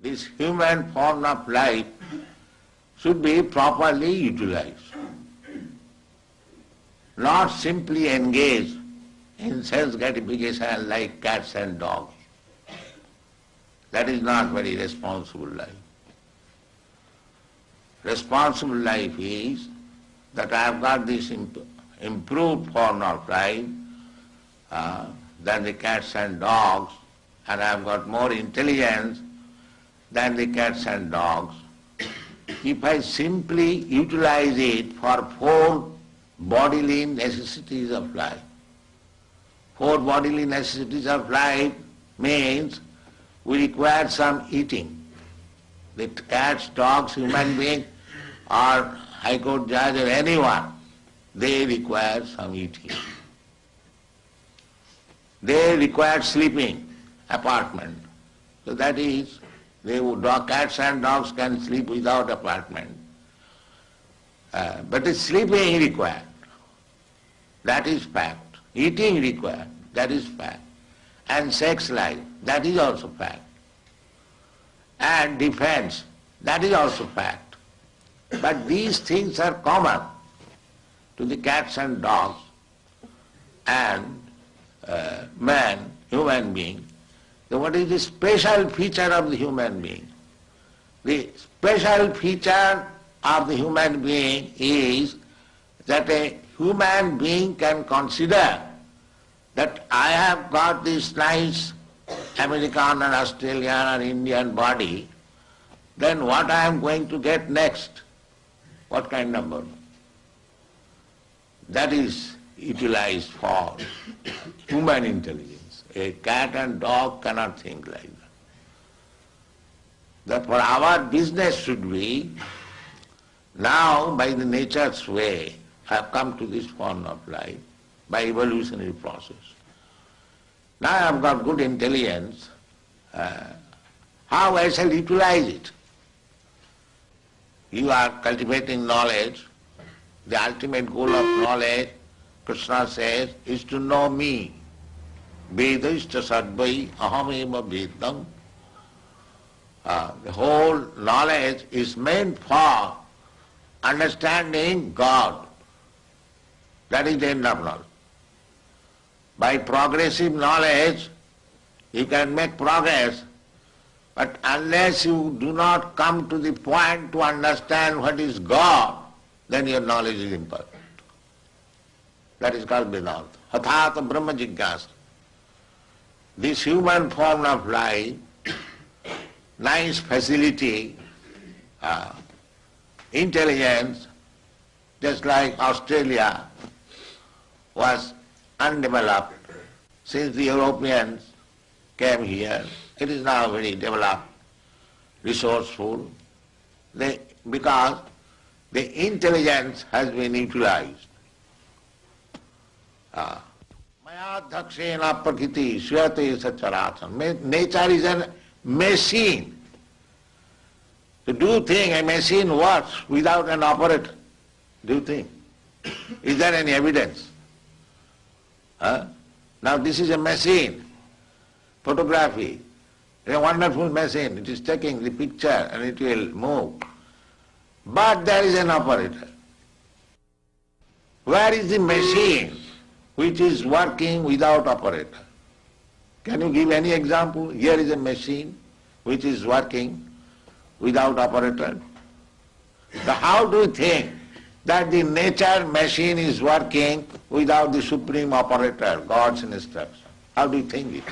this human form of life should be properly utilized. Not simply engaged in sense gratification like cats and dogs. That is not very responsible life. Responsible life is that I have got this imp- improved form of life uh, than the cats and dogs, and I have got more intelligence than the cats and dogs. If I simply utilize it for four bodily necessities of life, four bodily necessities of life means we require some eating. The cats, dogs, human being, or High Court judge or anyone, they require some eating. They require sleeping, apartment. So that is, they cats and dogs can sleep without apartment. Uh, but sleeping required. That is fact. Eating required. That is fact. And sex life. That is also fact. And defense. That is also fact. But these things are common to the cats and dogs and uh, man, human being. Then what is the special feature of the human being? The special feature of the human being is that a human being can consider that I have got this nice American or Australian or Indian body, then what I am going to get next? What kind of body? That is utilized for human intelligence. A cat and dog cannot think like that. Therefore our business should be, now by the nature's way, I have come to this form of life, by evolutionary process. Now I have got good intelligence, uh, how I shall utilize it? You are cultivating knowledge, the ultimate goal of knowledge, Krishna says, is to know me. Vedashta sadvai ahameva vedam. Uh, the whole knowledge is meant for understanding God. That is the end of knowledge. By progressive knowledge, you can make progress, but unless you do not come to the point to understand what is God, then your knowledge is imperfect. That is called Vedanta. Hathata Brahma. This human form of life, nice facility, uh, intelligence, just like Australia was undeveloped since the Europeans came here. It is now very developed, resourceful, they, because the intelligence has been utilized. Mayadhakshena prakriti swate sacharatam. Nature is a machine. To do thing, a machine works without an operator. Do you think? Is there any evidence? Huh? Now this is a machine, photography. A wonderful machine. It is taking the picture and it will move. But there is an operator. Where is the machine which is working without operator? Can you give any example? Here is a machine which is working without operator. So how do you think that the nature machine is working without the supreme operator, God's instruction? How do you think it?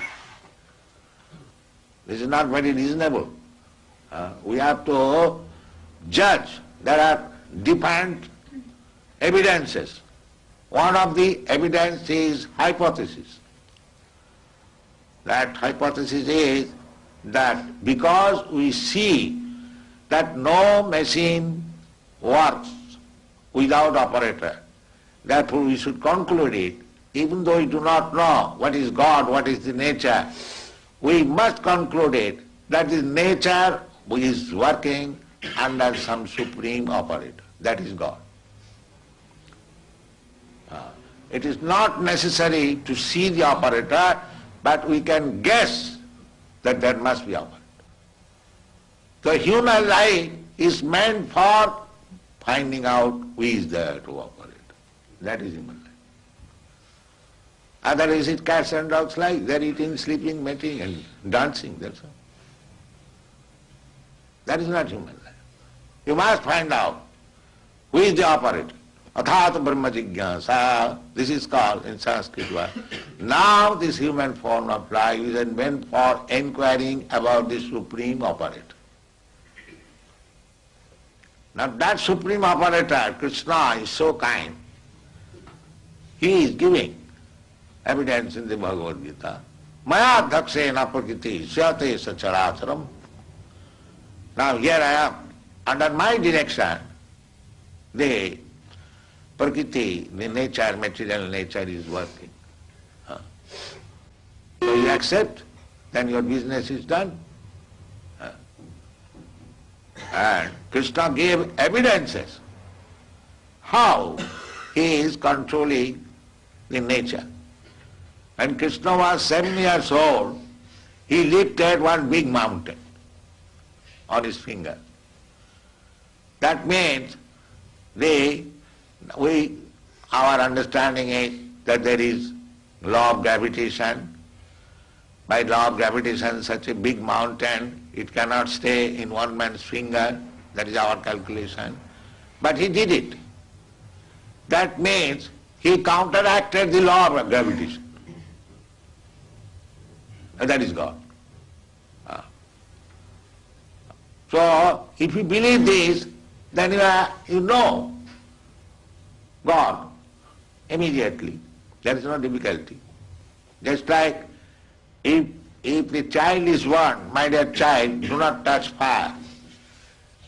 This is not very reasonable. Uh, we have to judge. There are different evidences. One of the evidence is hypothesis. That hypothesis is that because we see that no machine works without operator, therefore we should conclude it, even though we do not know what is God, what is the nature, we must conclude it that the nature is working under some supreme operator, that is God. Uh, it is not necessary to see the operator, but we can guess that there must be operator. The human life is meant for finding out who is there to operate. That is human life. Otherwise it cats and dogs like, They're eating, sleeping, mating and dancing, that's all. That is not human life. You must find out who is the operator. Athat Brahma Jigyasa, this is called in Sanskrit word. Now this human form of life is meant for inquiring about the supreme operator. Now that supreme operator, Krishna, is so kind. He is giving evidence in the Bhagavad Gita. Maya dhaksena prakriti syate sacharacharam. Now here I am, under my direction, the prakriti, the nature, material nature is working. Ah. So you accept, then your business is done. Ah. And Krishna gave evidences how he is controlling the nature. When Krishna was seven years old, he lifted one big mountain on his finger. That means they, we, our understanding is that there is law of gravitation. By law of gravitation, such a big mountain, it cannot stay in one man's finger. That is our calculation. But he did it. That means he counteracted the law of gravitation. And that is God. Ah. So, if you believe this, then you, are, you know God immediately. There is no difficulty. Just like if, if the child is warned, my dear child, do not touch fire,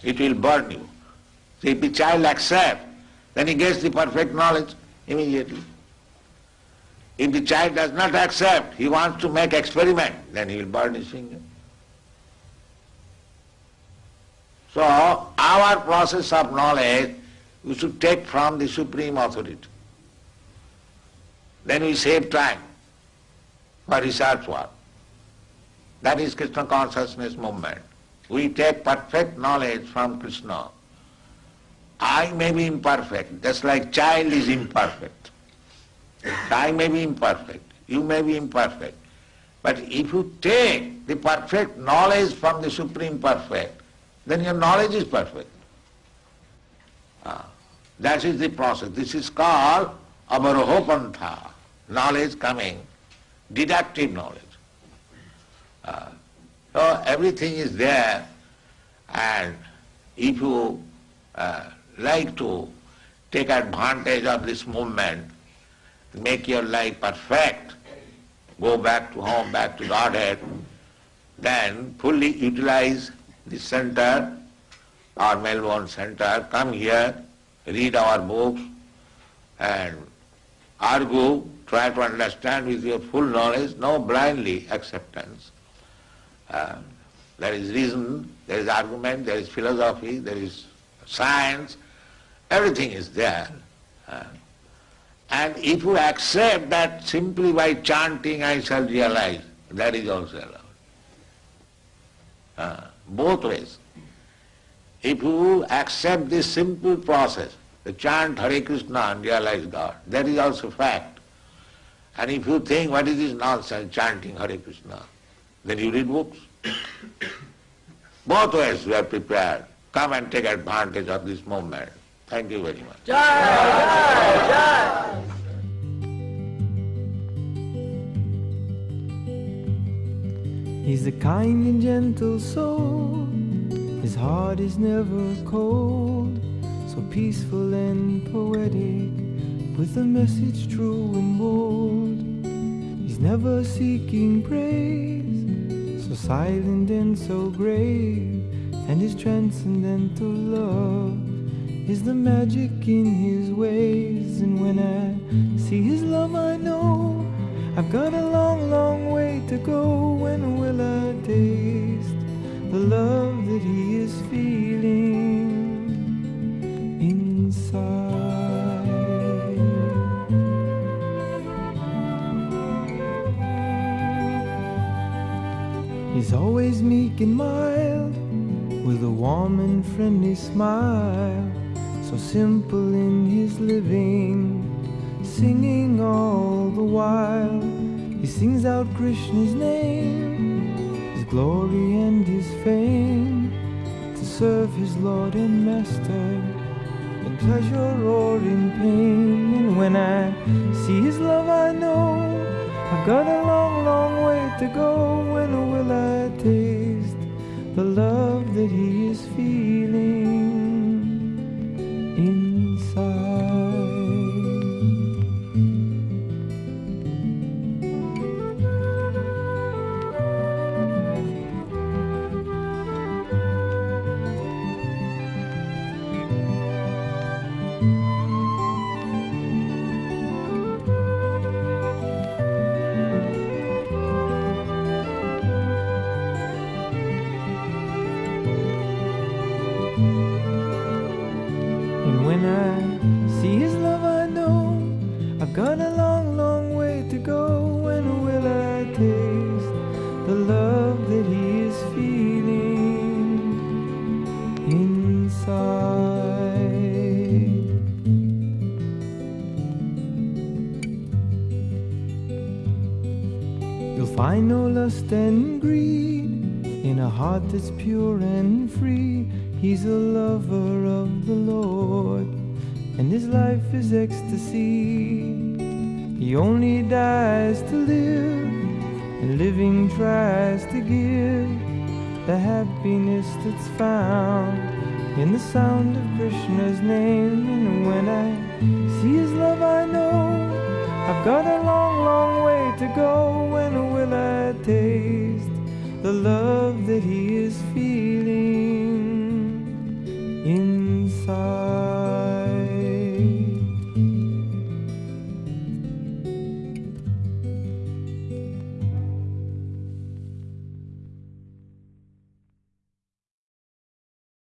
it will burn you. So if the child accepts, then he gets the perfect knowledge immediately. If the child does not accept, he wants to make experiment, then he will burn his finger. So our process of knowledge we should take from the Supreme Authority. Then we save time for research work. That is Krishna consciousness movement. We take perfect knowledge from Krishna. I may be imperfect, just like child is imperfect. I may be imperfect, you may be imperfect. But if you take the perfect knowledge from the Supreme Perfect, then your knowledge is perfect. Ah, that is the process. This is called avarohopantha, knowledge coming, deductive knowledge. Uh, so everything is there and if you uh, like to take advantage of this movement, make your life perfect, go back to home, back to Godhead, then fully utilize the center, our Melbourne center, come here, read our books and argue, try to understand with your full knowledge, no blindly acceptance. Uh, there is reason, there is argument, there is philosophy, there is science, everything is there. Uh, and if you accept that simply by chanting I shall realize, that is also allowed. Uh, both ways. If you accept this simple process, the chant Hare Krishna and realize God, that is also fact. And if you think what is this nonsense chanting Hare Krishna, then you read books. Both ways we are prepared. Come and take advantage of this moment. Thank you very much. Jai, Jai, Jai. He's a kind and gentle soul. His heart is never cold. So peaceful and poetic, with a message true and bold. He's never seeking praise, so silent and so grave. And his transcendental love is the magic in his ways. And when I see his love, I know I've got a long, long way to go. When will I taste the love that he is feeling inside? He's always meek and mild with a warm and friendly smile, so simple in his living, singing all the while. He sings out Krishna's name, his glory and his fame, serve his Lord and Master in pleasure or in pain. And when I see his love, I know I've got a long, long way to go. When will I taste the love that he is feeling pure and free. He's a lover of the Lord, and his life is ecstasy. He only dies to live, and living tries to give the happiness that's found in the sound of Krishna's name. And when I see his love, I know I've got a long, long way to go. When will I taste the love that he is feeling inside?